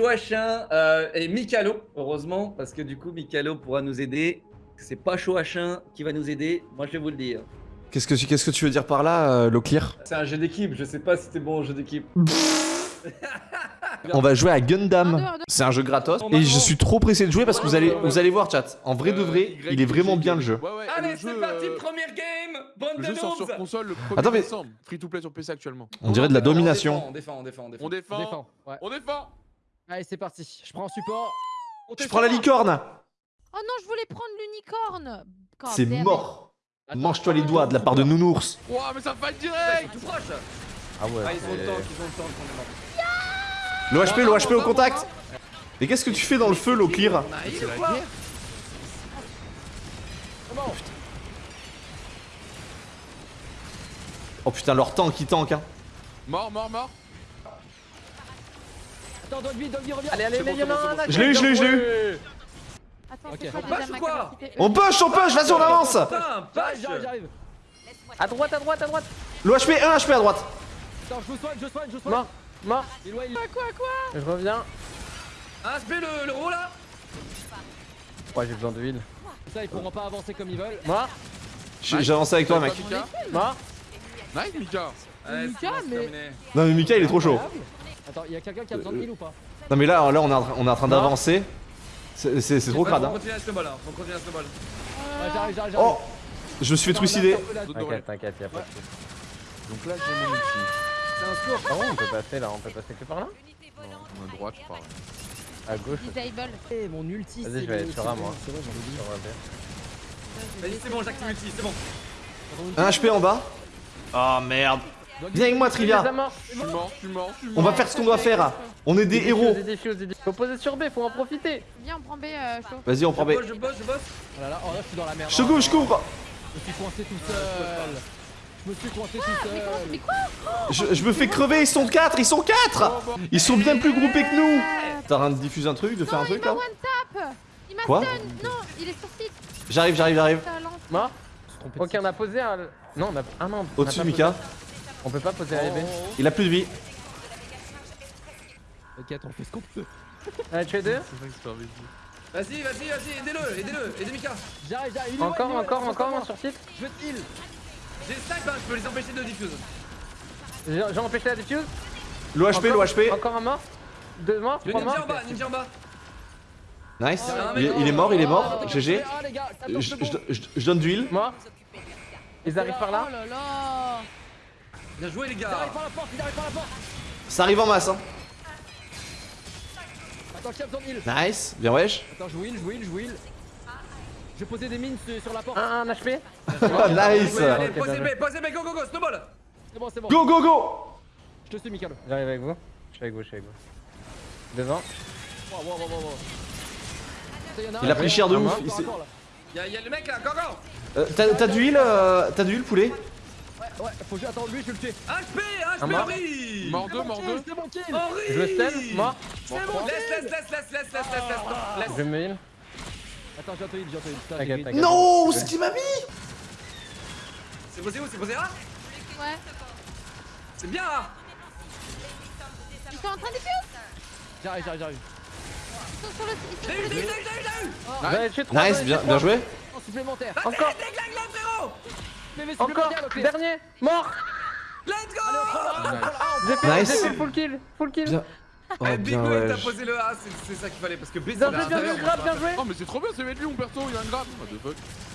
Chouachin euh, et Mikalo, heureusement, parce que du coup, Mikalo pourra nous aider. C'est pas Chouachin qui va nous aider, moi je vais vous le dire. Qu'est-ce que, tu- qu'est-ce que tu veux dire par là, euh, Loclear C'est un jeu d'équipe, je sais pas si c'était bon un jeu d'équipe. On va jouer à Gundam. C'est un jeu gratos. Et je suis trop pressé de jouer parce que vous allez, vous allez voir, chat. En vrai de Euh, vrai, Y, il est vraiment bien le jeu. Ouais, ouais, Allez, le c'est parti, euh, première game Bonne jeu sort sur console le 1er Attends, mais- décembre. Free to play sur PC actuellement. On dirait de la domination. On défend, on défend, on défend. On on défend. défend. On défend. Allez, c'est parti. Je prends support. Je prends la licorne. Oh non, je voulais prendre l'unicorne. C'est mort. Mange-toi les doigts de la part de Nounours. Ouah, mais ça Ils direct tout proches Ah ouais. Ah, ils ont le temps, ils ont le temps qu'on est mort. L'OHP, l'OHP au contact. Mais qu'est-ce que tu fais dans le feu, Loclear. Comment Oh putain, leur tank qui tank, hein. Mort, mort, mort. Attends, Dogby, Dogby, reviens. Allez, allez. Je l'ai eu, je l'ai eu, je l'ai eu. Attends, quoi On push ou quoi On push, on push, vas-y, on avance. Putain, J'arrive, push j'arrive, j'arrive. À droite, à droite, à droite. L'OHP, 1 HP à droite. Attends, je vous soigne, je soigne, je soigne. Mort, mort. Il est loin, il est Quoi, quoi Je reviens. SP le, le là Ouais, j'ai besoin de huile. Ça, ils pourront pas avancer comme ils veulent. Mort, J'ai j'ai avancé avec toi, mec. Mort. Nice, Mika. Mika, mais-. Non, mais Mika, il est trop chaud. Attends, il y a quelqu'un qui a besoin de heal ou pas Non, mais là, là on est en train, on est en train d'avancer. C'est trop crade, Faut hein. continuer à snowball, hein. Faut continuer à snowball. Ouais, j'arrive, j'arrive, j'arrive. Oh Je me suis fait trucider. T'inquiète, t'inquiète, y'a pas de soucis. Donc là, j'ai mon ulti. C'est un. Ah ouais, on peut passer là, on peut passer que par là Non, on est à droite, je parle. À gauche. Disable. Eh, mon ulti, Vas-y, c'est je vais le- aller sur bon, moi. On. Vas-y, c'est bon, j'active l'ulti, c'est bon. Un HP en bas. Oh merde. Viens avec moi, Trivia. Je suis mort, je suis mort, je suis On mort. va faire ce qu'on doit faire. On est des héros. Des des. Faut poser sur B, faut en profiter. Viens, on prend B, euh. Vas-y, on prend B. je bosse, je bosse. Oh là là, oh là, je suis dans la merde. Je couvre, je couvre. Je me suis coincé tout seul. Je me suis coincé tout Mais comment seul. Mais quoi Je, je me fais crever, ils sont 4, ils sont 4 Ils sont bien plus groupés que nous T'as rien de diffuser un truc, de faire un Non, il truc m'a là one tap Il m'a Quoi stun Non, il est sur site J'arrive, j'arrive, j'arrive. De Ok, on a posé un. Non, on a. Ah non. on Au-dessus. Mika. On peut pas poser Oh, B. Il a plus de vie. Ok, attends, on fait ce qu'on peut. Allez, tu es deux. Vas-y, vas-y, vas-y, aidez-le, aidez-le, aidez Mika. J'arrive, j'arrive. loin, Encore, encore, encore, moi. un sur site. Je te heal. J'ai snipe, hein, je peux les empêcher de diffuse. J'ai empêché la diffuse. L'OHP, Encore- l'OHP. Encore un mort. Deux morts, ninja en morts. bas, ninja en bas. Nice. Il, il est mort, il est mort. Oh, GG. Ah, Je, c'est bon. je- je- je donne d'huile. Mort. Ils arrivent par là. Oh là là Bien joué les Il gars. arrive par la porte, il arrive par la porte. Ça arrive en masse. Hein. Attends, qui a besoin de heal Nice. Bien wesh. Attends, je wheel, je wheel, je wheel. Je vais poser des mines sur, la porte. Un, un HP. Nice. Ouais, allez, posez B, posez B, go go go, snowball. C'est bon, c'est bon. Go, go, go. Je te suis, Mikalo. J'arrive avec vous. Je suis avec vous, je suis avec vous. Devant. Wow, wow, wow, wow, wow. Attends, y en Il a pris cher de Ah, ouf. Y'a y a le mec là, go go. Euh, T'as t'as d'huile euh, T'as d'huile, poulet? Ouais, faut que j'attende lui, je vais le tuer. HP, HP, ah, Henri Mort 2, mort 2. Henri Je le stun, mort. Laisse, laisse, laisse, laisse, laisse, laisse, laisse, Je me heal. Attends, j'ai auto-heal, j'ai auto-heal. Non, ce qu'il m'a mis C'est posé où C'est posé là Ouais. C'est bien là Ils sont en train de J'arrive, j'arrive, j'arrive. J'ai j'ai j'ai j'ai Nice, bien joué. En supplémentaire. Ah, encore. les- Dernier. Mort. Let's go J'ai fait, Nice. fait full kill. Full kill. Bien. Oh, Eh, Big bien Wave, t'as posé le A, c'est c'est ça qu'il fallait parce que B c'est Bien joué, bien joué, grave, bien joué. Oh, mais c'est trop bien, c'est lui, mon perso, il a un grave. What the fuck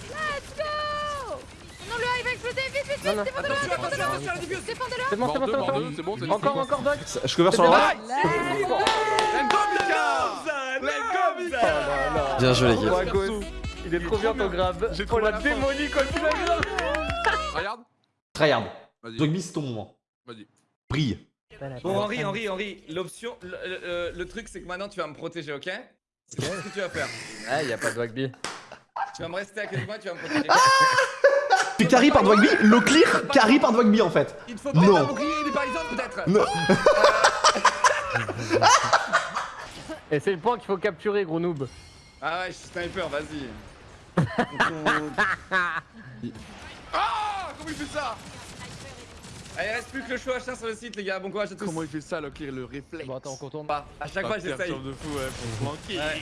Let's go Non, le high va exploser, vite, vite, vite. Défendez-le, défendez-le C'est bon, c'est bon, c'est bon. c'est bon, c'est Encore, encore, Doc. Je couvre sur la droite. Let's go Bien joué, à gauche. Il est trop bien ton grab. J'ai trouvé la démonie quand tu l'as grave. Regarde. Tryhard. Vas-y, Dogby, c'est ton moment. vas-y. Brille. Bon Henri, Henri, Henri, l'option, le, le- le truc c'est que maintenant tu vas me protéger, ok? C'est ce que tu vas faire. Ah, y'a pas de Wagby. Tu vas me rester à côté de moi, tu vas me protéger. Tu carry par Dogby Le clear carry par Dogby en fait. Il faut peut-être Non. un bouclier des paysans peut-être Non. Et c'est le point qu'il faut capturer, gros noob. Ah ouais, je suis sniper, vas-y. Ah Comment il fait ça Allez, il reste plus que le show H1 sur le site, les gars. Bon courage à tous. Comment il fait ça, Locklear, le réflexe Bon, attends, on contourne. Pas. À chaque fois, Ah, j'essaye. de fou, ouais, pour se manquer. Ouais.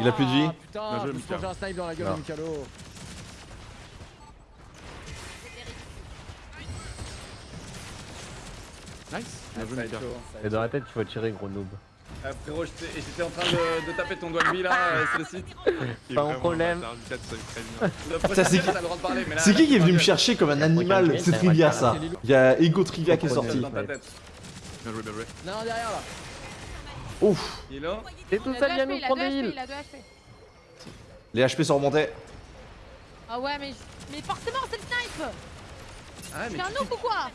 Il a plus de vie. Ah, Putain, joué, je me mangé un snipe dans la gueule Non. de Mikalo. Nice. Va Et dans la tête, il faut tirer, gros noob. Euh, frérot, j'étais en train de, de taper ton doigt de vie là euh, sur le site. Pas vraiment problème. ça Ça, c'est qui- C'est qui qui est venu me chercher comme un animal C'est Trivia ça. c'est. Il y a Ego Trivia qui est sorti. Dans ta tête. Bien joué, bien joué. Non, derrière là. Ouf. Il est là T'es tout Il a seul, 2 viens HP, nous il a 2 prendre des heals. il a 2 HP. Les HP sont remontés. Ah ouais, mais, mais forcément, c'est le snipe Ah, mais C'est un noob ou quoi?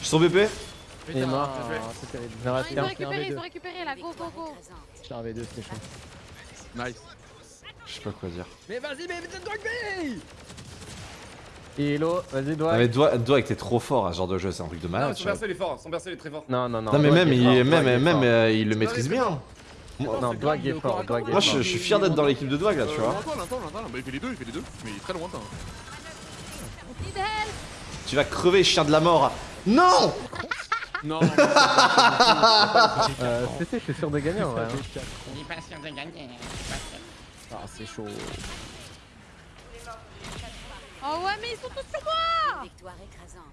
Je suis son BP Il est mort. C'est terrible. Il reste Ils ont récupéré, V2. ils ont récupéré là, go, go, go J'étais un V2, c'était chaud. Nice. Je sais pas quoi dire. Mais vas-y, mais vite, toi B Hello, vas-y, Non doigt. mais Doig Doig t'es trop fort à ce genre de jeu, c'est un truc de Non, malade. son tu vois. perso il est fort, son perso il est très fort. Non, non, non. Non mais même, est il, fort, même, même euh, il le maîtrise bien. Moi, Non, grave, est il est au fort, est moi, fort. je, je suis fier d'être dans l'équipe de Doig là, tu vois. Attends, bah, il fait les deux, il fait les deux. Mais il est très lointain. Tu vas crever, chien de la mort. Non Non, non, Euh, CC, je suis sûr de gagner en vrai. hein. Ah, c'est chaud. Oh ouais, mais ils sont tous sur moi Victoire écrasante.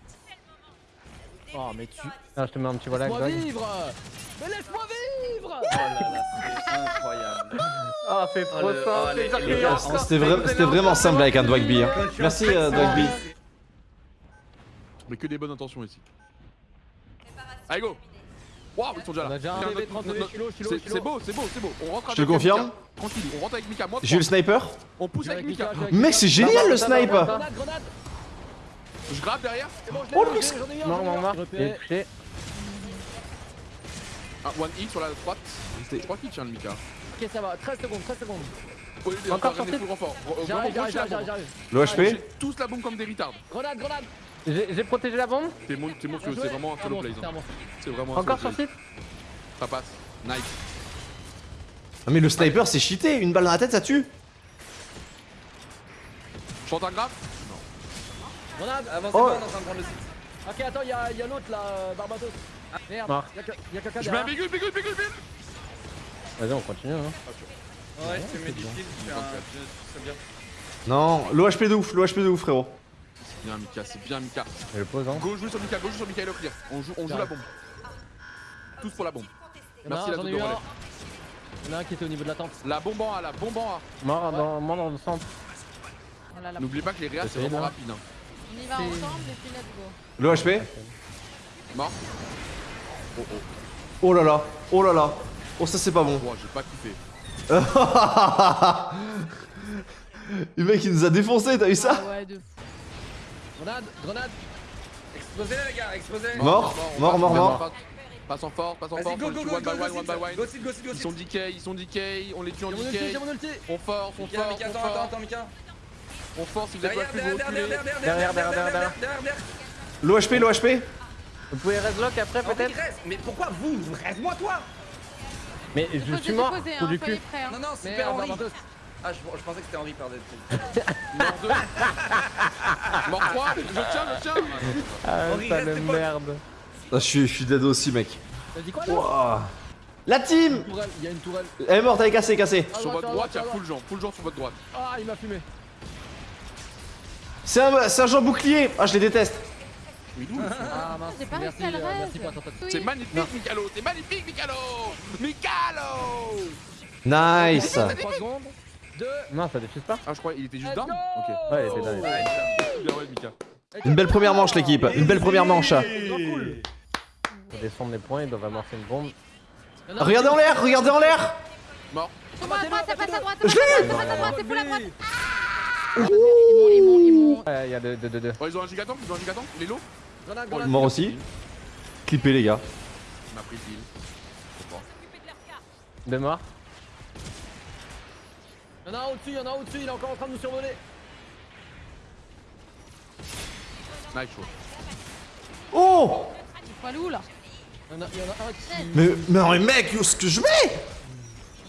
Oh, mais tu. Ah, je te mets un petit voilà, Laisse-moi vivre Mais laisse-moi vivre Oh là là, c'est incroyable. Ah, c'est Oh, trop le- simple. oh, sûr encore- C'était vra- c'était vraiment simple avec un Doig B. hein. Merci euh, Doig B. mais que des bonnes intentions ici. Allez, go Waouh, ils sont déjà On là. a déjà un Tiens, bébé notre- 32, notre- Chilo, Chilo, C'est beau, c'est beau, c'est beau. On rentre Je te confirme. Tranquille, on rentre avec Mika. Moi, J'ai eu le sniper on pousse avec Mika. Mec, c'est génial le snipe Grenade, grenade Je grappe derrière. Oh, le est touché. Ah, one hit sur la droite. Je crois qu'il tient le Mika. Ok, ça va, 13 secondes, 13 secondes. Oh, Encore sorti. J'arrive, j'arrive, j'arrive. L'OHP J'ai tous la bombe comme des retards. Grenade, grenade J'ai protégé la bombe. T'es mon- t'es monstrueux, c'est vraiment un Ah solo play. c'est hein. C'est vraiment un Encore sur site Ça passe. Nice. Ah, mais le sniper c'est cheaté, une balle dans la tête ça tue Je tente un graphe Grenade Avancez Oh. pas, on est en train de prendre le site. Ok, attends, y'a y a l'autre là, euh, Barbados. Merde, Mort. y'a que- y'a quelqu'un Je mets un derrière. bigule, bigule, bigule, bigule Vas-y, on continue. Hein. Ouais, tu mets du kill, tu fais un. C'est bien. Non, l'OHP de ouf, l'OHP de ouf frérot. C'est bien Mika, c'est bien Mika. Le pose. Hein. Go jouer sur Mika, go jouer sur Mika et le clear. On joue, on joue la bombe. Tous pour la bombe. A Merci un, la j'en ai double eu un. relais. Y'en a un qui était au niveau de la tente. La bombe en A, la bombe en A. Mort dans, mort dans le centre. Oh N'oubliez pas que les réas c'est vraiment rapide. Hein. On y va ensemble et puis let's go. L'OHP Mort. Oh oh. Oh là là, oh là là. Oh ça c'est pas bon. Wow, j'ai pas kiffé. Le mec il nous a défoncé, t'as vu ça Ah ouais, de fou. Grenade, grenade. Explosez les gars, explosez. Mort, mort, passe, mort, mort. en fort, passe en Vas-y, fort. go, go, go, one go, by go, one, one by one. Go site, go site, go Ils sont decay, ils sont decay, on les tue en ulti. On force, on Mika, force, Mika, on attends, attends, attends, Mika. On force, si vous êtes Derrière, pas plus, derrière, vous derrière, derrière, Derrière, derrière, derrière, derrière, derrière, derrière. L'OHP, l'OHP Vous pouvez reslock après peut-être. Mais pourquoi vous Reste-moi toi? Mais je suis mort. hein, du cul. hein. Non, non, super Henri. Ah, je, je pensais que c'était Henri, pardon. Mort 2. Mort 3. Je tiens, je tiens. Ah, Henri, reste le merde. Ah, je suis, je suis dead aussi mec. T'as dit quoi là Wouah. La team Tourelle, il y a une tourelle. Elle est morte, elle est cassée, cassée. À Sur votre droite, il y a full gens, full gens sur votre droite. Ah, il m'a fumé. C'est un, un bouclier Ah je les déteste. Ah mince, J'ai pas merci, réussi à le euh. Oui. C'est magnifique, Mikalo, c'est magnifique, Mikalo Mikalo Nice 3 secondes. 2. Non, ça diffuse pas. Ah, je crois qu'il était juste down go Ok. Ouais, il était il là. Bien, ouais, Mika. Une belle première manche l'équipe, une belle première manche. Faut descendre les points, ils doivent amorcer une bombe. Regardez en l'air, regardez en l'air Mort. Sur moi, à droite, ça passe à droite, Je ça passe à l'ai droite, à droite, c'est full à droite. Ah, Ils m'ont, ils m'ont, ils m'ont. Ouais, il y a deux, deux, deux, deux. Oh, ils ont un gigatank, ils ont un lots Grenade, Oh, grenade. Mort aussi. Clippé les gars. Il m'a pris le heal. Trop fort. Deux morts. Y'en a un au-dessus, y'en a un au-dessus, il est encore en train de nous survoler. Nice, chaud. Oh Il où là Y'en a, y'en a un qui. Mais, mais non, mais mec, où est-ce que je mets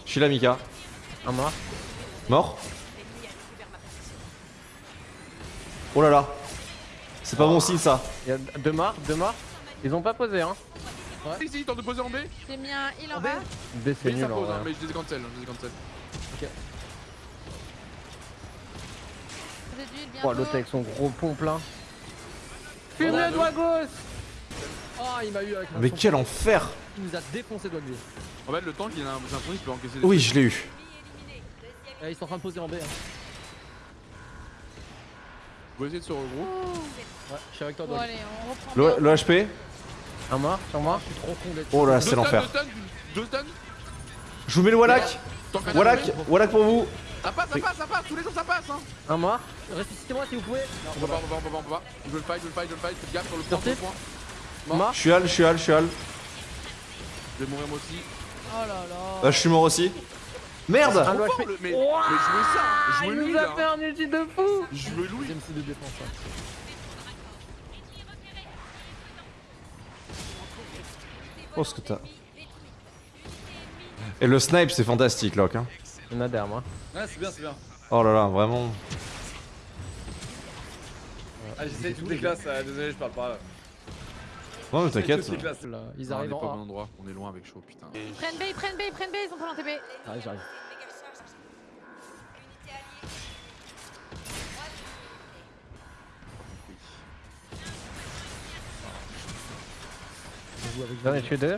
Je suis là Mika. Un mort. Mort Oh là là. C'est pas bon signe ça. Il y a deux morts, deux morts. Ils ont pas posé, hein. Si, si, tente de poser en B. J'ai mis un heal en B bas. B, c'est B, nul ça en pose, hein, mais je les cancel, je les cancel. Oh, l'autre avec son gros pompe là. Fume le doigt gauche Oh, il m'a eu avec un Mais quel enfer. Il nous a défoncé Dogby. En fait, le tank, il a un, l'impression qu'il peut encaisser des Oui, je l'ai eu. Eh, ils sont en train de poser en B. Hein. Vous essayer de se regrouper. Ouais, je suis avec toi, reprend Le, le HP Un mort sur moi. Je suis trop con d'être. Oh là, c'est l'enfer. Deux deux. Je vous mets le Wallach. Wallach. Wallach pour vous. Ça passe, ça passe, ça passe, tous les jours ça passe hein. Un mort. Ressuscitez-moi si vous pouvez. On peut pas, on peut pas, on peut pas, on peut pas. Je veux le fight, je veux le fight, je veux le fight, faites gaffe sur le point, sur le point. Mort. Je suis Al, je suis Al, je suis Al. Je vais mourir moi aussi. Oh là là. Euh, je suis mort aussi. Merde doigt fort, le- mais, mais jouez ça, Ah, jouez il lui nous a là. fait un ulti de fou Jouez Louis. Deuxième C de défense. hein. Oh ce que t'as. Et le snipe c'est fantastique Locke hein. Il y en a derrière moi. Ouais, c'est bien, c'est bien. Oh là là, vraiment. Ah, j'essaye toutes les classes, euh, désolé, je parle pas. Non mais t'inquiète. ils Non, on arrivent est pas au en bon endroit, on est loin avec chaud, putain. Ils prennent B, ils prennent B, ils prennent B, ils ont pas B. J'arrive, j'arrive. Je joue avec J'en ai tué deux.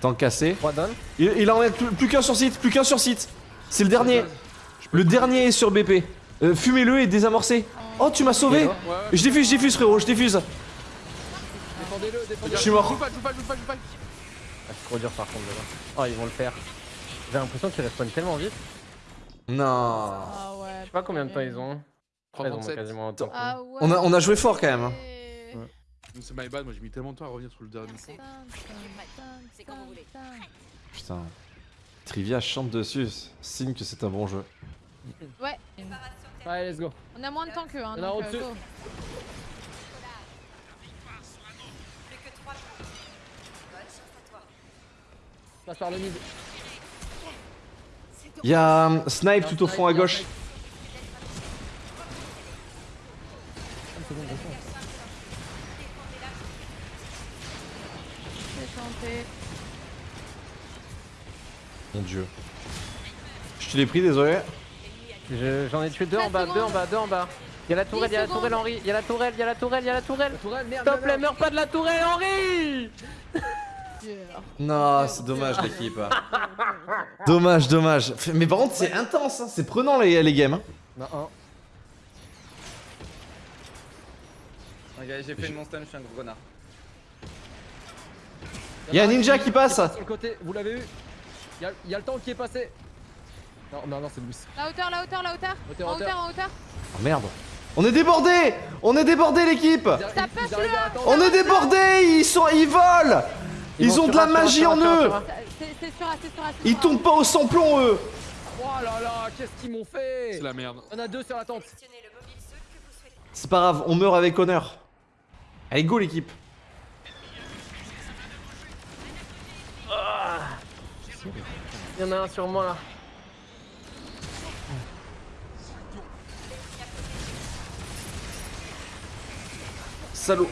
Tant cassé. Trois donne. Il, il en est plus, plus qu'un sur site, plus qu'un sur site. C'est le dernier. Le dernier est sur BP. Euh, Fumez-le et désamorcez. Oh tu m'as sauvé. Je diffuse, je diffuse frérot, je diffuse. Défendez-le, Je suis mort. Joue pas, joue pas, joue pas, joue pas. Ah, c'est trop dur par contre là. Oh, ils vont le faire. J'ai l'impression qu'ils respawnent tellement vite. Non. Ah ouais. Je sais pas combien de temps ils ont. Ils ont 37. quasiment autant. Ah ouais. On a, on a joué fort quand même. hein. Ouais. C'est my bad, moi j'ai mis tellement de temps à revenir sur le dernier. Putain. Trivia chante dessus, signe que c'est un bon jeu. Ouais. Allez, let's go. On a moins de temps qu'eux, hein. Donc, euh, au-dessus. go. Passe par le mid. Il y a um, Snipe tout au fond à gauche. C'est Mon dieu. Je te l'ai pris, désolé. Je- J'en ai tué deux en 4 bas, deux en bas, deux en bas. Il y a la tourelle, il y a la 10 tourelle. Henri, il y a la tourelle, il y a la tourelle, il y a la tourelle. Merde, les meurs pas de la tourelle Henri Non, c'est dommage l'équipe. dommage, dommage. Mais par contre, c'est intense, hein, c'est prenant les, les games. hein. Non, un. Ok, j'ai fait une monster, je suis un gros connard. Il y a un ninja qui passe. Sur le côté, vous l'avez eu Il y, a- le temps qui est passé. Non, non, non, c'est Louis. La hauteur, la hauteur, la hauteur. Hauteur, En hauteur. hauteur, en hauteur. Oh merde. On est débordé On est débordé l'équipe. On est débordé Ils sont... Ils volent Ils ont de la magie en eux Ils tombent pas au samplon eux Oh là là, qu'est-ce qu'ils m'ont fait? C'est la merde. On a deux sur la tente. C'est pas grave, on meurt avec honneur. Allez, go l'équipe Il y en a un sur moi là. Salaud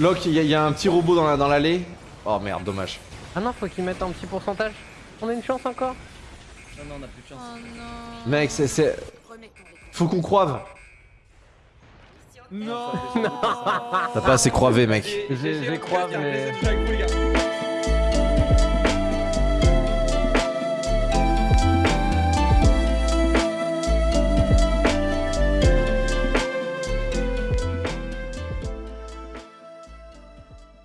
Locke, il y, a- il y a un petit robot dans la- dans l'allée. oh merde, dommage. Ah non, faut qu'ils mettent un petit pourcentage. On a une chance encore? Non, non, on a plus de chance. Oh non. Mec, c'est... c'est- Faut qu'on croive. Non T'as pas assez croivé, mec. J'ai- j'ai croivé, mais...